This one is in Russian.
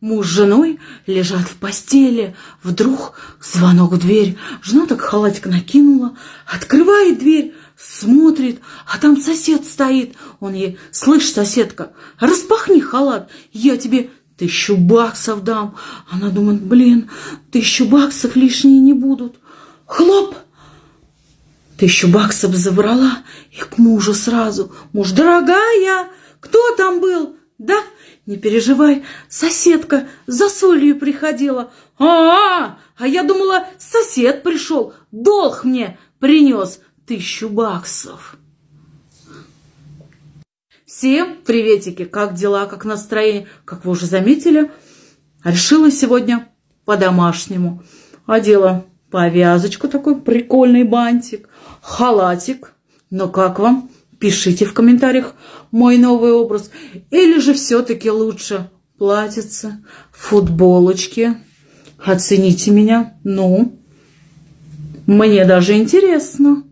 Муж с женой лежат в постели. Вдруг звонок в дверь. Жена так халатик накинула, открывает дверь, смотрит, а там сосед стоит. Он ей, слышь, соседка, распахни халат, я тебе тысячу баксов дам. Она думает, блин, тысячу баксов лишние не будут. Хлоп! Тысячу баксов забрала и к мужу сразу. Муж, дорогая, кто там был? Да, не переживай, соседка за солью приходила. А, -а, -а, а я думала, сосед пришел, долг мне принес тысячу баксов. Всем приветики, как дела, как настроение? Как вы уже заметили, решила сегодня по-домашнему. Одела повязочку, такой прикольный бантик, халатик. Но как вам? Пишите в комментариях мой новый образ. Или же все-таки лучше платьице, футболочки. Оцените меня. Ну, мне даже интересно.